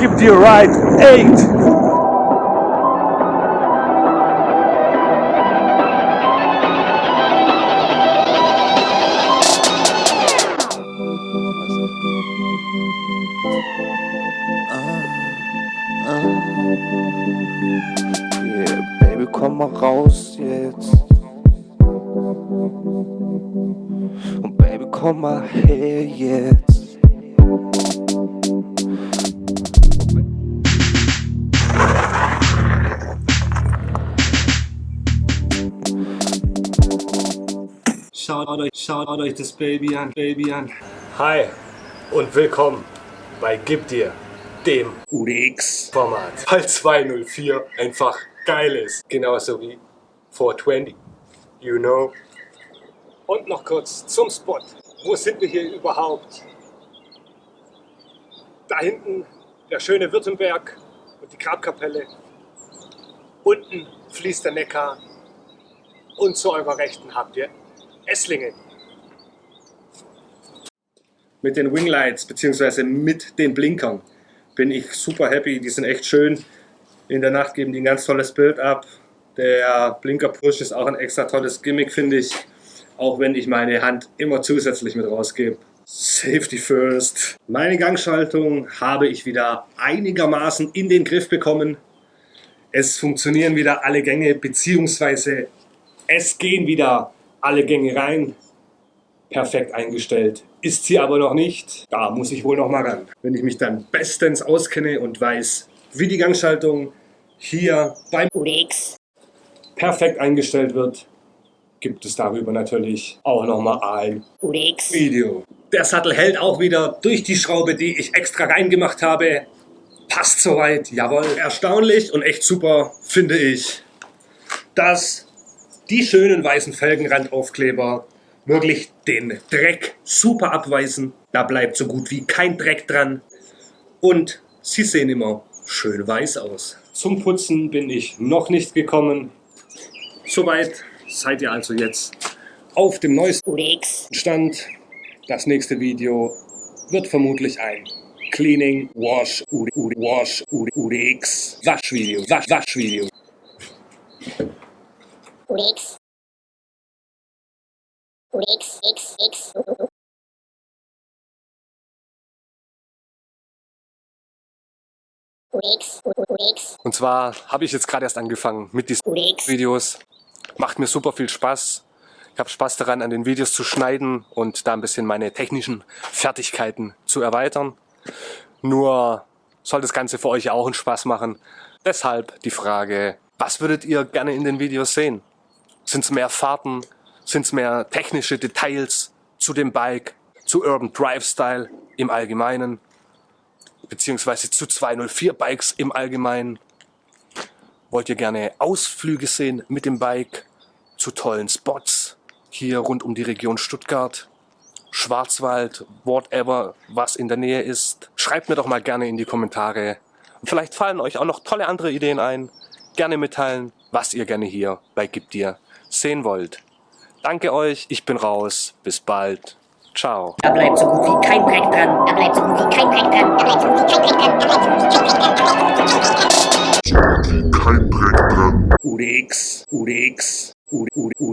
Give dir right 8. Yeah, Baby, komm mal raus jetzt. Und Baby, komm mal her jetzt. Schaut euch, schaut euch das Baby an, Baby an. Hi und willkommen bei Gib dir, dem UDX-Format. Weil 204 einfach geil ist. Genauso wie 420. You know. Und noch kurz zum Spot. Wo sind wir hier überhaupt? Da hinten der schöne Württemberg und die Grabkapelle. Unten fließt der Neckar. Und zu eurer Rechten habt ihr Esslingen. Mit den Winglights bzw. mit den Blinkern bin ich super happy. Die sind echt schön. In der Nacht geben die ein ganz tolles Bild ab. Der Blinker Push ist auch ein extra tolles Gimmick, finde ich. Auch wenn ich meine Hand immer zusätzlich mit rausgebe. Safety first. Meine Gangschaltung habe ich wieder einigermaßen in den Griff bekommen. Es funktionieren wieder alle Gänge, beziehungsweise es gehen wieder alle Gänge rein. Perfekt eingestellt. Ist sie aber noch nicht. Da muss ich wohl noch mal ran. Wenn ich mich dann bestens auskenne und weiß, wie die Gangschaltung hier beim UDX. perfekt eingestellt wird, gibt es darüber natürlich auch noch mal ein UDX. Video. Der Sattel hält auch wieder durch die Schraube, die ich extra reingemacht habe. Passt soweit, jawohl. Erstaunlich und echt super finde ich, dass die schönen weißen Felgenrandaufkleber wirklich den Dreck super abweisen. Da bleibt so gut wie kein Dreck dran. Und sie sehen immer schön weiß aus. Zum Putzen bin ich noch nicht gekommen. Soweit seid ihr also jetzt auf dem neuesten UDX. Stand. Das nächste Video wird vermutlich ein Cleaning, Wash, UD, UD, Wash, UD, UDX, Waschvideo, Wasch, Waschvideo. X. X. UDX. UDX. Und zwar habe ich jetzt gerade erst angefangen mit diesen. Videos. Macht mir super viel Spaß. Ich habe Spaß daran, an den Videos zu schneiden und da ein bisschen meine technischen Fertigkeiten zu erweitern. Nur soll das Ganze für euch auch einen Spaß machen. Deshalb die Frage, was würdet ihr gerne in den Videos sehen? Sind es mehr Fahrten? Sind es mehr technische Details zu dem Bike, zu Urban Drive Style im Allgemeinen? Beziehungsweise zu 204 Bikes im Allgemeinen? Wollt ihr gerne Ausflüge sehen mit dem Bike zu tollen Spots hier rund um die Region Stuttgart, Schwarzwald, whatever, was in der Nähe ist? Schreibt mir doch mal gerne in die Kommentare. Vielleicht fallen euch auch noch tolle andere Ideen ein. Gerne mitteilen, was ihr gerne hier bei Gib dir sehen wollt. Danke euch, ich bin raus. Bis bald. Ciao. Da bleibt so gut wie kein Dreck dran. Da bleibt so gut wie kein Dreck dran. Da bleibt so gut wie kein Dreck dran. Da bleibt so gut wie kein Dreck dran. UDX, UDX, UD, UD,